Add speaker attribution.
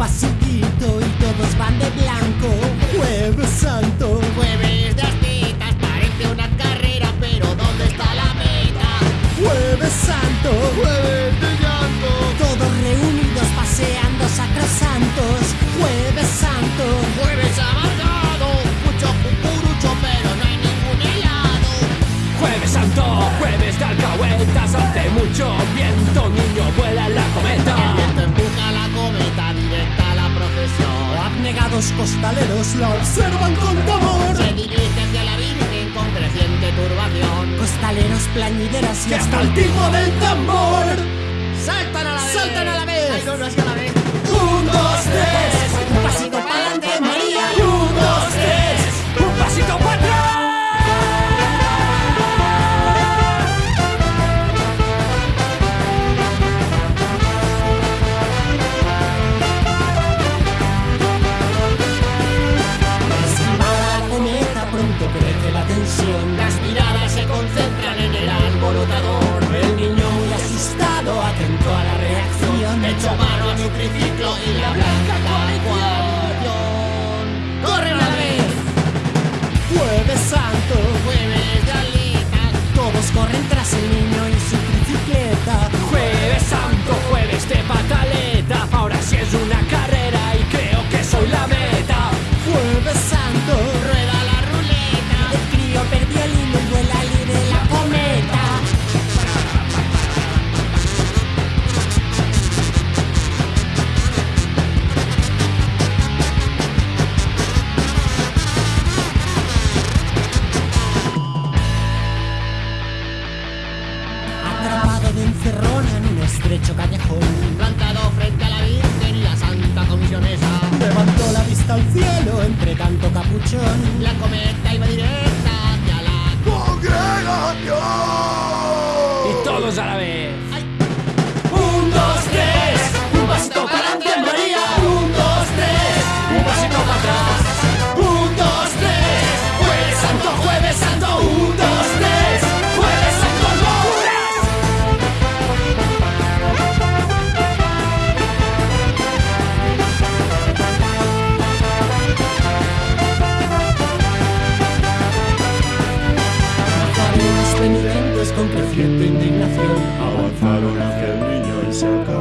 Speaker 1: pasillito y todos van de blanco. Jueves santo,
Speaker 2: jueves de aspitas, parece una carrera, pero ¿dónde está la meta?
Speaker 1: Jueves santo,
Speaker 2: jueves de llanto,
Speaker 1: todos reunidos paseando sacrosantos. Jueves santo,
Speaker 2: jueves amargado, mucho cucurucho, pero no hay ningún helado.
Speaker 3: Jueves santo, jueves de alcahuetas, hace mucho viento, niño, vuela la cometa.
Speaker 1: Los costaleros la observan con temor. Se
Speaker 2: dirige hacia la Virgen con creciente turbación.
Speaker 1: Costaleros, plañideras y hasta el tipo del tambor.
Speaker 2: ¡Saltan a la vez! ¡Saltan a la vez! ¡Ay, no, no es que a la vez!
Speaker 1: Un, dos, tres. Reacción. Echo mano a su
Speaker 2: triciclo y la blanca coalición.
Speaker 1: Estrecho callejón.
Speaker 2: Plantado frente a la Virgen y la Santa Comisionesa.
Speaker 1: Levantó la vista al cielo entre tanto capuchón. La
Speaker 2: cometa
Speaker 1: con creciente indignación avanzaron hacia el niño y se acabaron.